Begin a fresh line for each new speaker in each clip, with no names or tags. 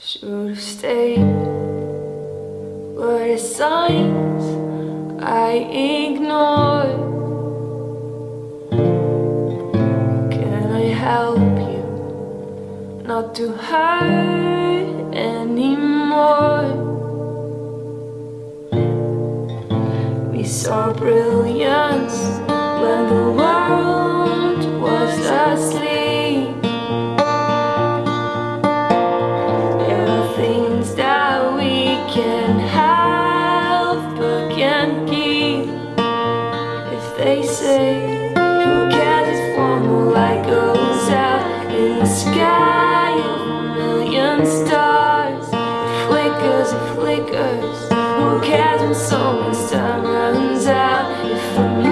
Should have stayed Were the signs I ignored Can I help you Not to hurt anymore? We saw brilliance When the world was asleep they say who cares if one more light goes out in the sky? Of a million stars It flickers, it flickers. Who cares when someone's time runs out? If a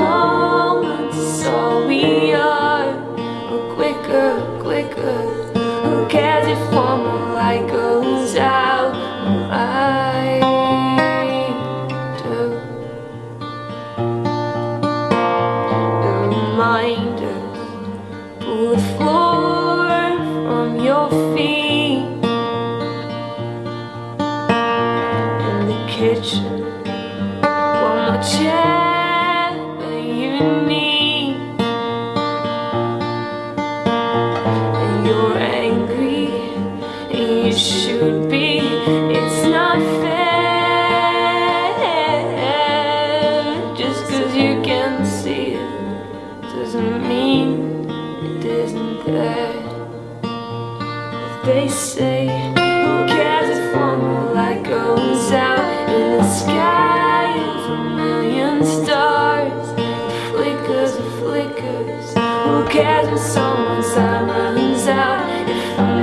If they say Who cares if one light goes out In the sky of a million stars? It flickers, it flickers. Who cares when someone's time runs out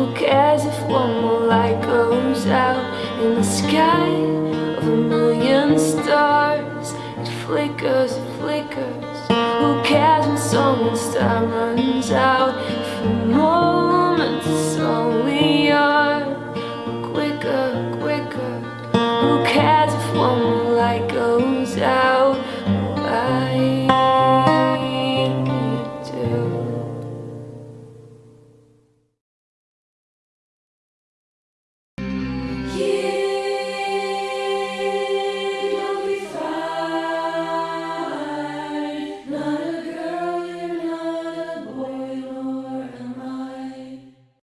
Who cares if one more light goes out In the sky of a million stars. It flickers, it flickers. Who cares when someone's time runs out? For a moment it's only yours Quicker, quicker. Who cares if one more light goes out?